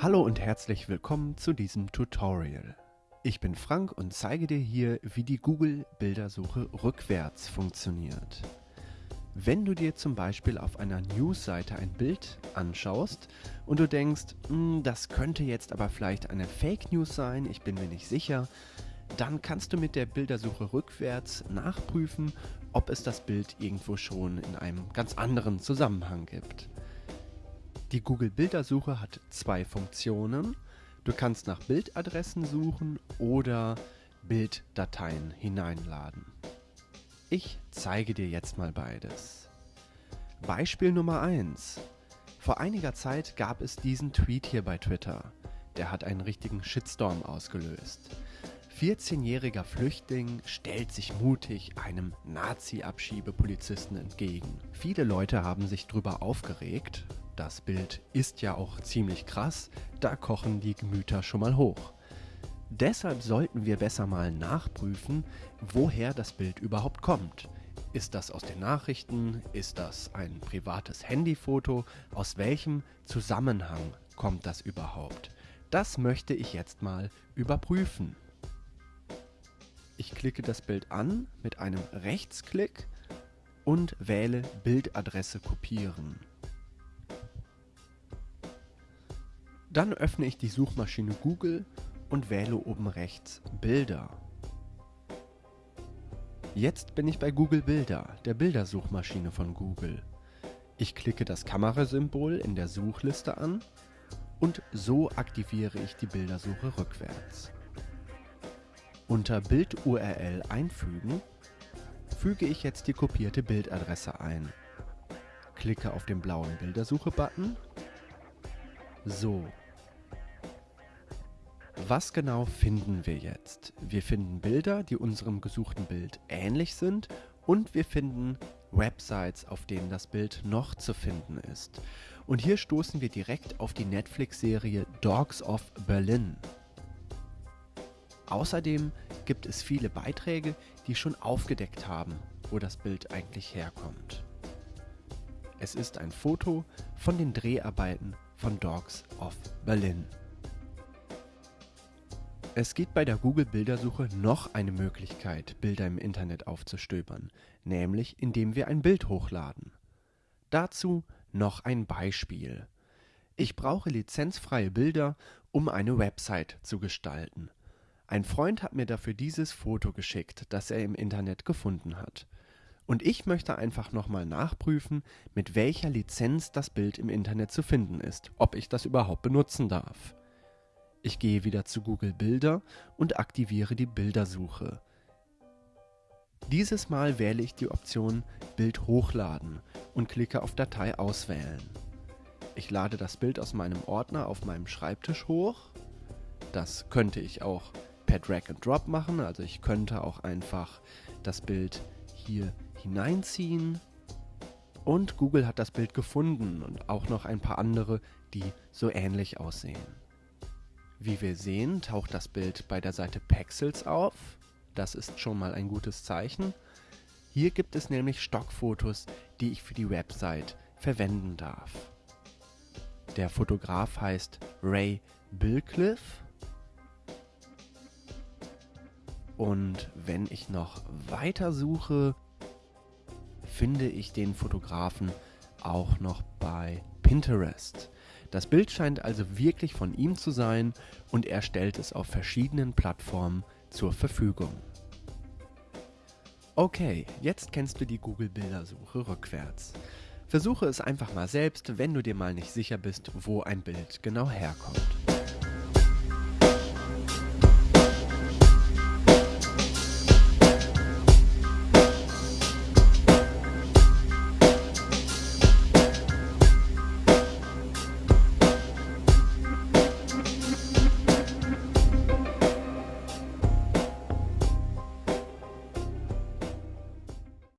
Hallo und herzlich willkommen zu diesem Tutorial. Ich bin Frank und zeige dir hier, wie die Google Bildersuche rückwärts funktioniert. Wenn du dir zum Beispiel auf einer Newsseite ein Bild anschaust und du denkst, hm, das könnte jetzt aber vielleicht eine Fake News sein, ich bin mir nicht sicher, dann kannst du mit der Bildersuche rückwärts nachprüfen, ob es das Bild irgendwo schon in einem ganz anderen Zusammenhang gibt. Die Google Bildersuche hat zwei Funktionen. Du kannst nach Bildadressen suchen oder Bilddateien hineinladen. Ich zeige dir jetzt mal beides. Beispiel Nummer 1. Vor einiger Zeit gab es diesen Tweet hier bei Twitter. Der hat einen richtigen Shitstorm ausgelöst. 14-jähriger Flüchtling stellt sich mutig einem Nazi-Abschiebepolizisten entgegen. Viele Leute haben sich drüber aufgeregt, das Bild ist ja auch ziemlich krass, da kochen die Gemüter schon mal hoch. Deshalb sollten wir besser mal nachprüfen, woher das Bild überhaupt kommt. Ist das aus den Nachrichten? Ist das ein privates Handyfoto? Aus welchem Zusammenhang kommt das überhaupt? Das möchte ich jetzt mal überprüfen. Ich klicke das Bild an mit einem Rechtsklick und wähle Bildadresse kopieren. Dann öffne ich die Suchmaschine Google und wähle oben rechts Bilder. Jetzt bin ich bei Google Bilder, der Bildersuchmaschine von Google. Ich klicke das Kamerasymbol in der Suchliste an und so aktiviere ich die Bildersuche rückwärts. Unter Bild-URL einfügen füge ich jetzt die kopierte Bildadresse ein. Klicke auf den blauen Bildersuche-Button. So, was genau finden wir jetzt? Wir finden Bilder, die unserem gesuchten Bild ähnlich sind und wir finden Websites, auf denen das Bild noch zu finden ist. Und hier stoßen wir direkt auf die Netflix-Serie Dogs of Berlin. Außerdem gibt es viele Beiträge, die schon aufgedeckt haben, wo das Bild eigentlich herkommt. Es ist ein Foto von den Dreharbeiten von Dogs of Berlin. Es gibt bei der Google-Bildersuche noch eine Möglichkeit, Bilder im Internet aufzustöbern, nämlich indem wir ein Bild hochladen. Dazu noch ein Beispiel. Ich brauche lizenzfreie Bilder, um eine Website zu gestalten. Ein Freund hat mir dafür dieses Foto geschickt, das er im Internet gefunden hat. Und ich möchte einfach nochmal nachprüfen, mit welcher Lizenz das Bild im Internet zu finden ist, ob ich das überhaupt benutzen darf. Ich gehe wieder zu Google Bilder und aktiviere die Bildersuche. Dieses Mal wähle ich die Option Bild hochladen und klicke auf Datei auswählen. Ich lade das Bild aus meinem Ordner auf meinem Schreibtisch hoch. Das könnte ich auch per Drag and Drop machen, also ich könnte auch einfach das Bild hier hineinziehen. Und Google hat das Bild gefunden und auch noch ein paar andere, die so ähnlich aussehen. Wie wir sehen, taucht das Bild bei der Seite Pexels auf. Das ist schon mal ein gutes Zeichen. Hier gibt es nämlich Stockfotos, die ich für die Website verwenden darf. Der Fotograf heißt Ray Billcliffe. Und wenn ich noch weiter suche, finde ich den Fotografen auch noch bei Pinterest. Das Bild scheint also wirklich von ihm zu sein und er stellt es auf verschiedenen Plattformen zur Verfügung. Okay, jetzt kennst du die Google Bildersuche rückwärts. Versuche es einfach mal selbst, wenn du dir mal nicht sicher bist, wo ein Bild genau herkommt.